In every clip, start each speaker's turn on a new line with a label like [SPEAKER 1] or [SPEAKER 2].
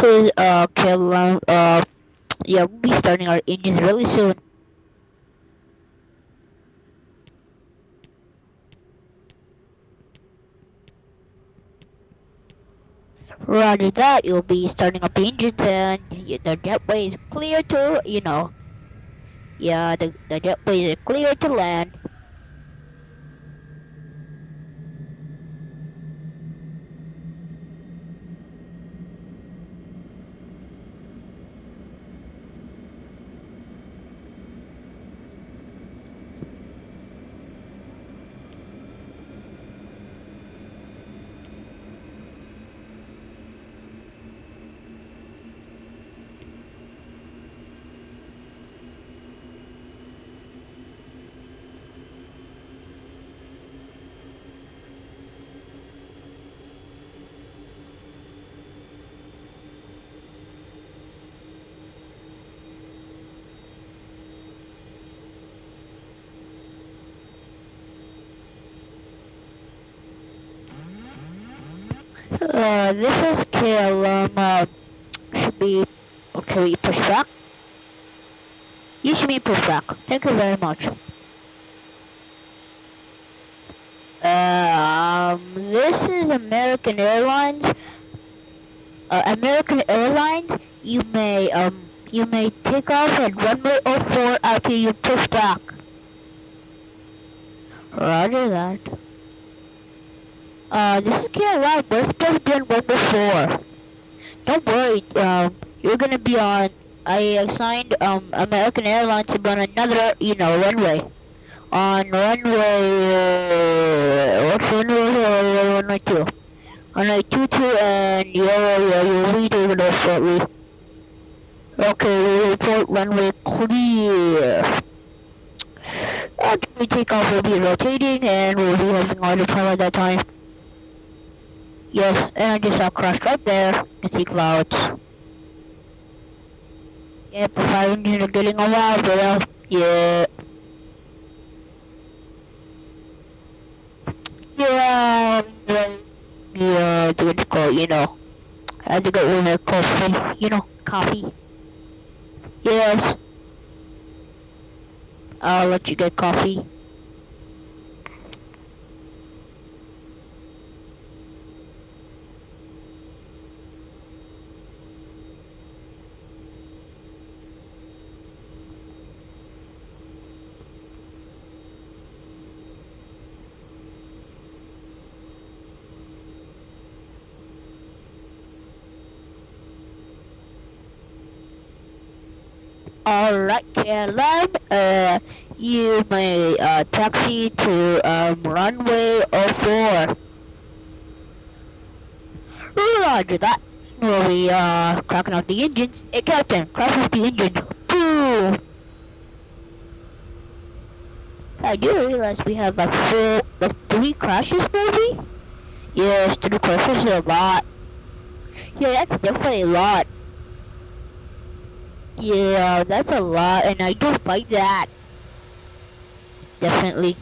[SPEAKER 1] this is uh KLM. Uh, yeah, we'll be starting our engines really soon. Roger that, you'll be starting up the engines and the jetway is clear to, you know, yeah, the, the jetway is clear to land. Uh, this is KLM, uh, should be, okay, we push back? You should be push back. Thank you very much. Um, this is American Airlines. Uh, American Airlines, you may, um, you may take off at runway 04 after you push back. Roger that. Uh, this is KLM. We're supposed to be on 4. Don't worry, um, you're gonna be on, I assigned, um, American Airlines to on another, you know, runway. On runway, uh, what's runway, runway 2? Runway 22 and yeah, yeah, you'll be taking off shortly. Okay, we report runway clear. After we take off, we'll be rotating and we'll be having autopilot at that time. Yes, and I just saw crushed right there. You see clouds. Yep, the fire engine are getting all loud, bro. Yeah. Yeah, yeah, what you call you know. I had to get one of coffee, you know, coffee. Yes. I'll let you get coffee. Alright, KLM, uh, you may, uh, taxi to, um, runway 04. Roger that. We'll be, uh, cracking out the engines. Hey, Captain, crack out the engine. Boom! I do realize we have, like, four, like, three crashes, maybe? Yes, three crashes is a lot. Yeah, that's definitely a lot. Yeah, that's a lot, and I don't like that. Definitely.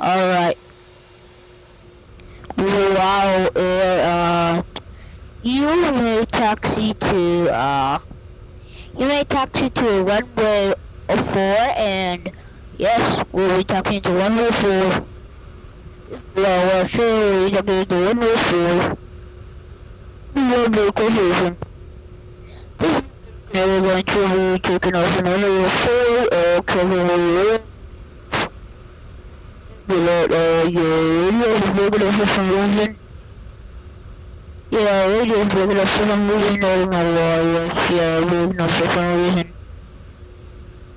[SPEAKER 1] Alright. Wow, uh, you may taxi to, uh, you may taxi to runway 04, and yes, we'll be talking to runway 4. Well, well, sure, we'll be talking to runway 4. Runway confusion. This now we're going to be taking off another four, uh, cover below, uh, your radio is broken off for some reason. Yeah, radio is broken off for some reason, I don't know why, yeah, broken off for some reason.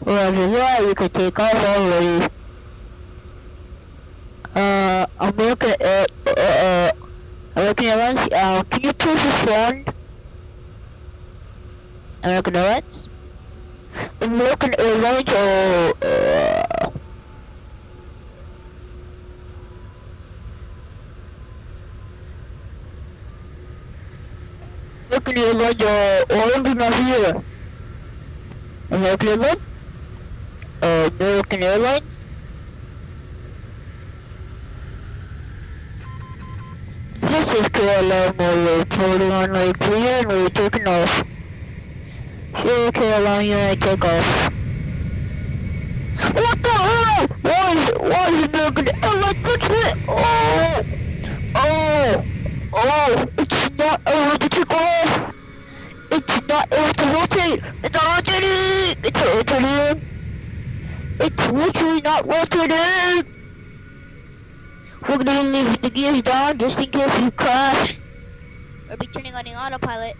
[SPEAKER 1] Roger that, you can take off already. Uh, American, uh, uh, uh, American Airlines, uh, can you please respond? American Airlines? American Airlines or uh, American Airlines or Orange here. American Airlines? Uh, American Airlines? This is KLM, we're floating on Lake Clear and we're taking off. KLM, you may take off. What the hell? Why is, why is it not gonna, oh? Oh! Oh! Oh! It's not able to take off! It's not able to rotate! It's not rotating! It's not rotating! It's literally not rotating! We're gonna leave the gears down just in case we crash.
[SPEAKER 2] Or be turning on the autopilot.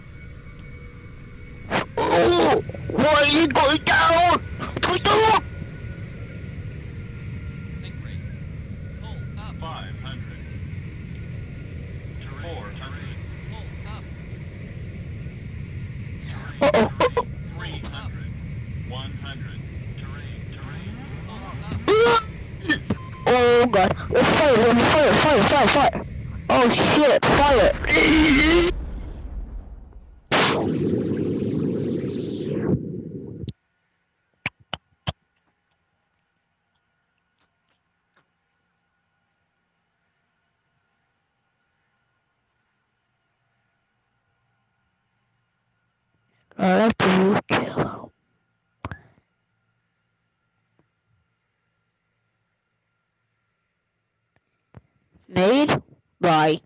[SPEAKER 1] Oh! Why is it going down? It's going down!
[SPEAKER 3] Sink rate. Pull up.
[SPEAKER 4] 500. Four terrain.
[SPEAKER 3] Pull up.
[SPEAKER 1] Uh-oh, uh-oh.
[SPEAKER 4] 300. 100. Terrain. Terrain.
[SPEAKER 3] Pull up.
[SPEAKER 1] Oh god. Oh, fire, oh, fire, fire, fire, fire. Oh shit, fire. I have to kill. Made by